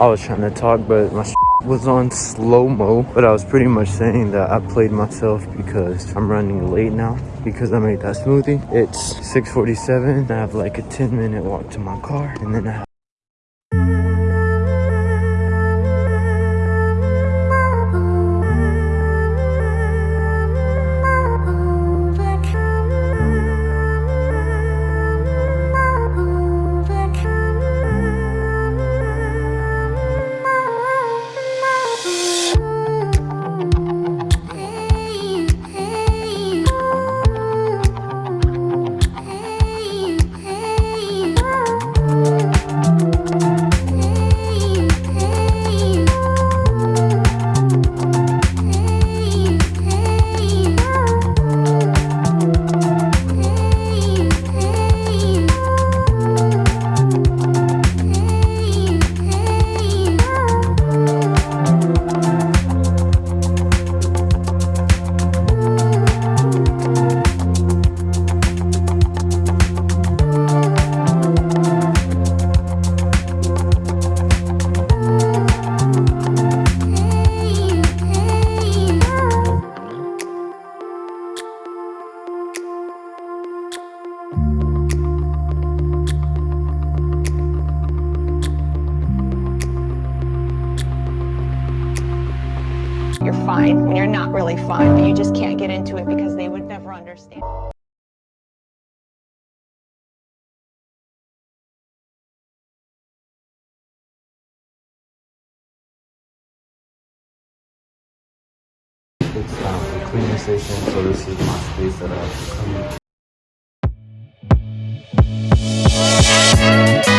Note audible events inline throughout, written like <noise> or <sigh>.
I was trying to talk, but my <laughs> was on slow-mo. But I was pretty much saying that I played myself because I'm running late now because I made that smoothie. It's 6.47. I have like a 10 minute walk to my car and then I really fine, but you just can't get into it because they would never understand. it's um, a cleaning station, so this is my space that I have to clean.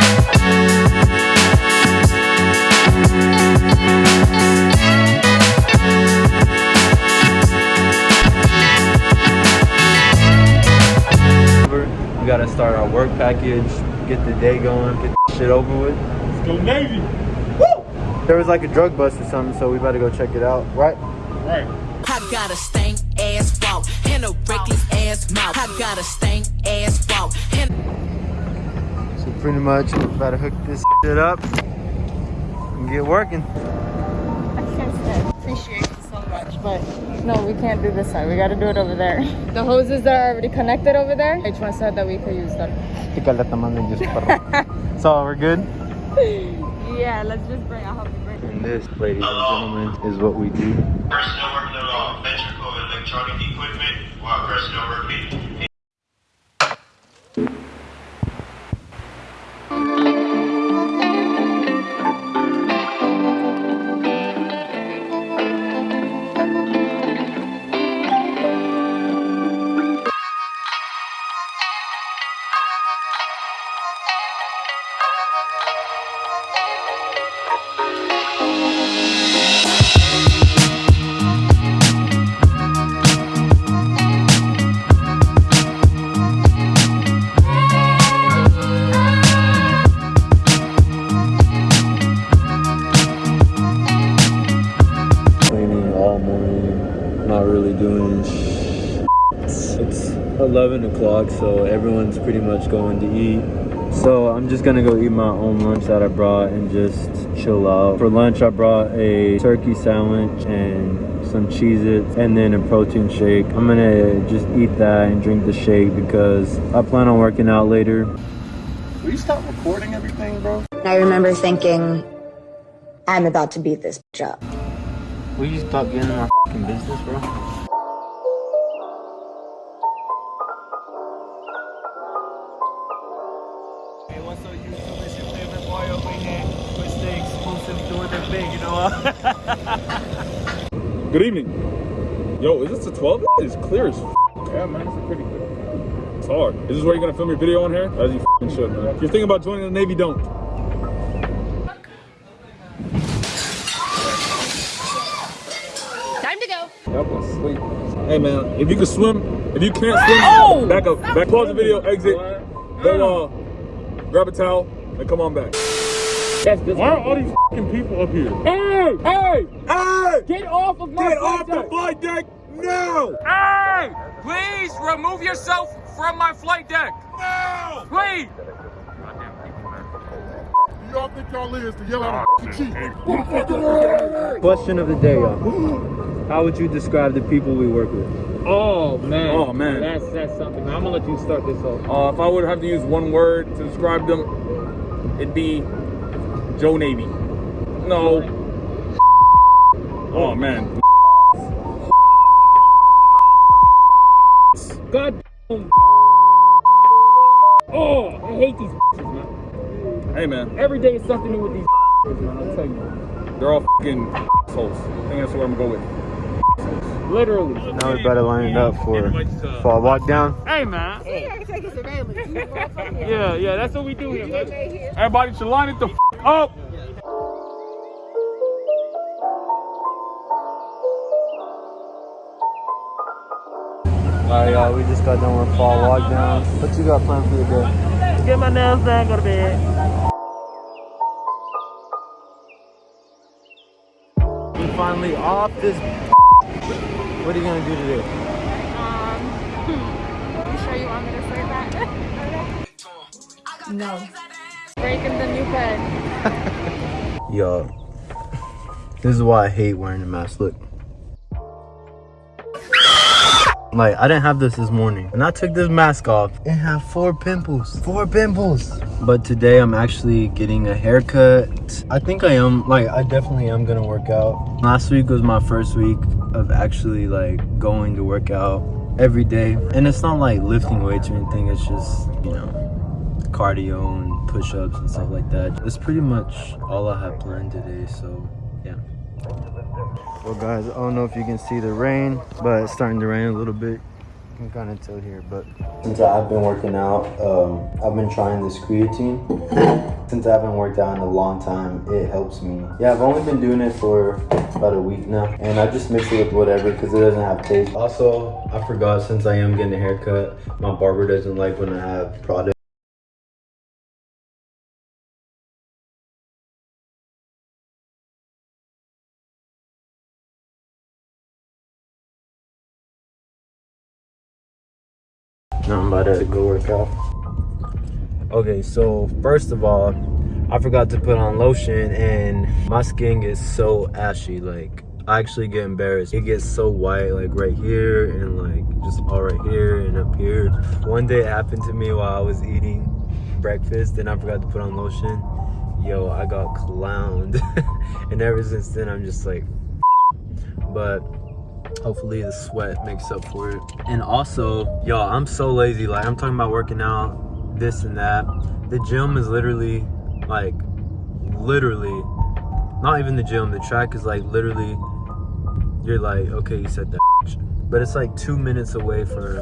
Gotta start our work package, get the day going, get the shit over with. Let's go Navy. Woo! There was like a drug bust or something, so we better go check it out, right? Right. I got a stank ass walk and a reckless ass mouth. I got a stank ass walk and So pretty much, we better hook this shit up and get working. Appreciate you so much, but no, we can't do this side. We gotta do it over there. The hoses that are already connected over there, H1 said that we could use them. So we're good? <laughs> Yeah, let's just bring, I'll help you bring And this, ladies and gentlemen, is what we do. personnel working on electrical electronic equipment while personnel working 11 o'clock, so everyone's pretty much going to eat. So I'm just gonna go eat my own lunch that I brought and just chill out. For lunch, I brought a turkey sandwich and some Cheez-Its and then a protein shake. I'm gonna just eat that and drink the shake because I plan on working out later. Will you stop recording everything, bro? I remember thinking, I'm about to beat this bitch up. Will you stop getting in my business, bro? Big, you know what? Good evening. Yo, is this a 12? It's clear as f- Yeah, man, it's pretty clear. It's hard. Is this where you're gonna film your video on here? As you f***ing should, man. If you're thinking about joining the Navy, don't. Time to go. That was sleep. Hey, man, if you can swim, if you can't swim, back up. Back, pause the video, exit. Go, uh, grab a towel, and come on back. Why are all these f***ing people up here? Hey! Hey! Hey! Get off of my Get off the flight deck now! Hey! Please remove yourself from my flight deck. Now! Please. y'all think y'all is to yell at a cheat? Question of the day, y'all. How would you describe the people we work with? Oh man. Oh, man. That's that's something. I'm gonna let you start this off. Uh, if I would have to use one word to describe them, it'd be Joe Navy. No. Oh man. God. Oh, I hate these man. Hey man, Every day is something new with these man. I'll tell you. they're all fucking assholes. I think that's what I'm gonna go with. Literally. Now we better line it up for FOD walk down. Hey man. Yeah, yeah, that's what we do here, man. Everybody should line it the f- up. Alright, y'all, we just got done with fall lockdown. down. What you got planned for the day? Get my nails done, go to bed. We finally off this. What are you gonna do today? Um, <laughs> you sure you want me to say that? no. Breaking the new pen. <laughs> Yo, this is why I hate wearing a mask. Look. Like, I didn't have this this morning. And I took this mask off. It had four pimples. Four pimples. But today I'm actually getting a haircut. I think I am, like, I definitely am gonna work out. Last week was my first week of actually, like, going to work out every day. And it's not like lifting weights or anything. It's just, you know, cardio and push-ups and stuff like that. It's pretty much all I have planned today, so yeah. Well guys, I don't know if you can see the rain, but it's starting to rain a little bit. You can kind of tell here, but since I've been working out, um, I've been trying this creatine. <coughs> Since I haven't worked out in a long time, it helps me. Yeah, I've only been doing it for about a week now, and I just mix it with whatever because it doesn't have taste. Also, I forgot since I am getting a haircut, my barber doesn't like when I have product. About to go work out. Okay, so first of all, I forgot to put on lotion and my skin gets so ashy. Like, I actually get embarrassed. It gets so white, like right here and like just all right here and up here. One day it happened to me while I was eating breakfast and I forgot to put on lotion. Yo, I got clowned. <laughs> and ever since then, I'm just like, <laughs> but hopefully the sweat makes up for it. And also y'all i'm so lazy. Like i'm talking about working out this and that. The gym is literally like literally not even the gym the track is like literally you're like okay you said that. But it's like two minutes away from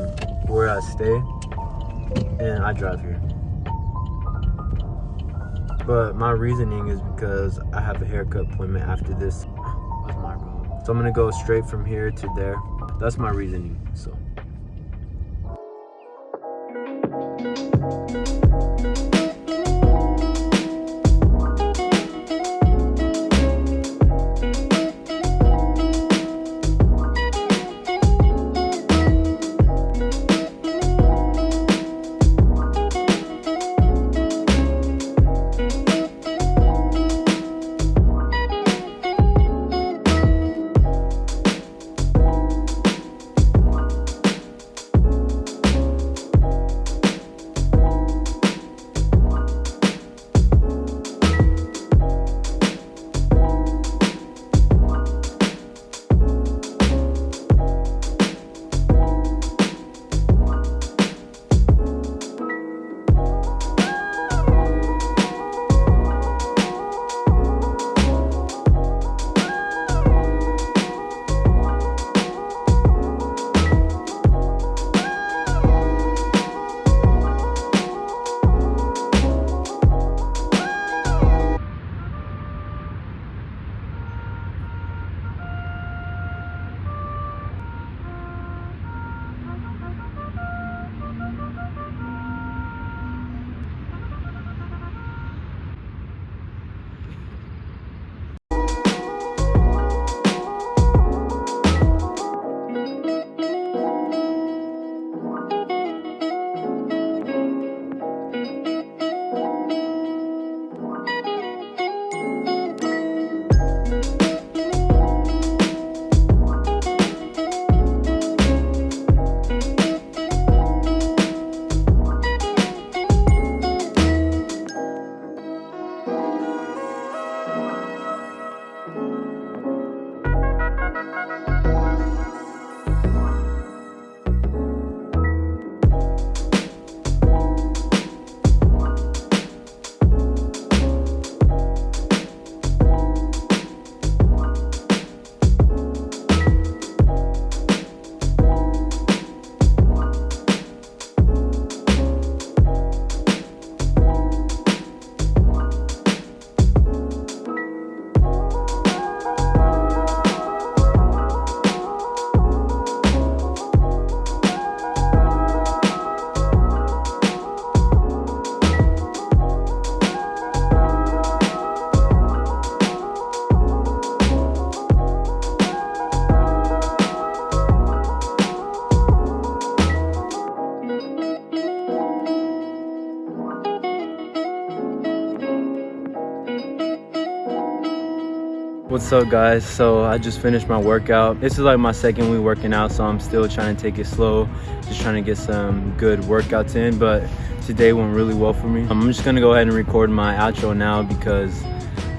where i stay and i drive here. But my reasoning is because i have a haircut appointment after this? So I'm gonna go straight from here to there. That's my reasoning, so. What's up guys? So I just finished my workout. This is like my second week working out, so I'm still trying to take it slow. Just trying to get some good workouts in, but today went really well for me. I'm just gonna go ahead and record my outro now because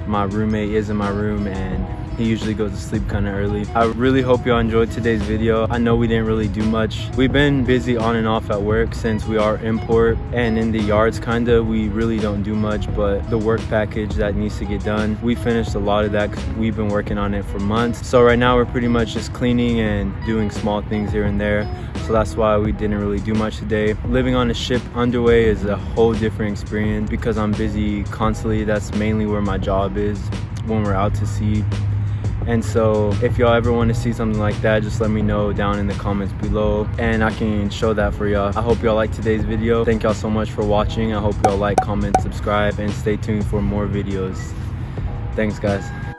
my roommate is in my room and he usually goes to sleep kind of early. I really hope y'all enjoyed today's video. I know we didn't really do much. We've been busy on and off at work since we are import and in the yards kind of. We really don't do much, but the work package that needs to get done, we finished a lot of that we've been working on it for months. So right now we're pretty much just cleaning and doing small things here and there. So that's why we didn't really do much today. Living on a ship underway is a whole different experience because I'm busy constantly. That's mainly where my job is when we're out to sea and so if y'all ever want to see something like that just let me know down in the comments below and i can show that for y'all. I hope y'all like today's video. Thank y'all so much for watching. I hope y'all like comment subscribe and stay tuned for more videos. Thanks guys